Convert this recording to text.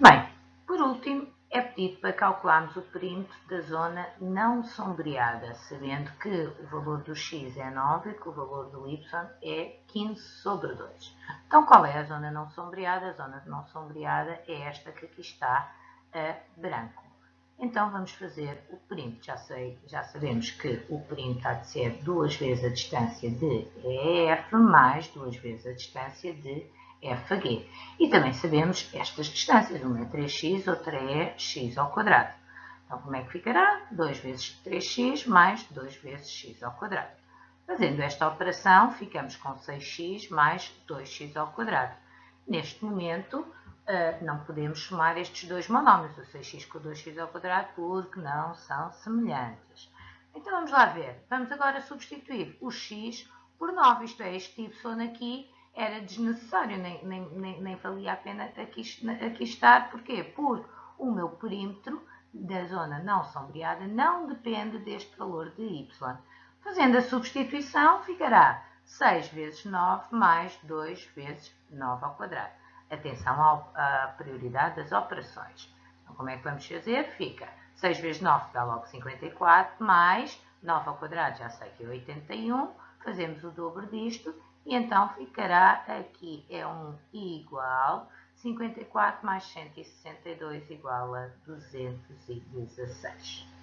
Bem, por último, é pedido para calcularmos o perímetro da zona não sombreada, sabendo que o valor do x é 9 e que o valor do y é 15 sobre 2. Então, qual é a zona não sombreada? A zona não sombreada é esta que aqui está a branco. Então, vamos fazer o perímetro. Já, sei, já sabemos que o perímetro há de ser duas vezes a distância de EF mais duas vezes a distância de FG. E também sabemos estas distâncias, uma é 3x, outra é x ao quadrado. Então, como é que ficará? 2 vezes 3x mais 2 vezes x ao quadrado. Fazendo esta operação, ficamos com 6x mais 2x ao quadrado. Neste momento, eh, não podemos somar estes dois monómios, o 6x com o 2x ao quadrado, porque não são semelhantes. Então, vamos lá ver. Vamos agora substituir o x por 9, isto é, este y aqui era desnecessário, nem, nem, nem, nem valia a pena aqui, aqui estar. Porquê? Porque o meu perímetro da zona não sombreada não depende deste valor de y. Fazendo a substituição, ficará 6 vezes 9 mais 2 vezes 9 ao quadrado. Atenção à prioridade das operações. Então, como é que vamos fazer? Fica 6 vezes 9 dá logo 54, mais 9 ao quadrado, já sei que é 81. Fazemos o dobro disto e então ficará aqui, é um igual, 54 mais 162 igual a 216.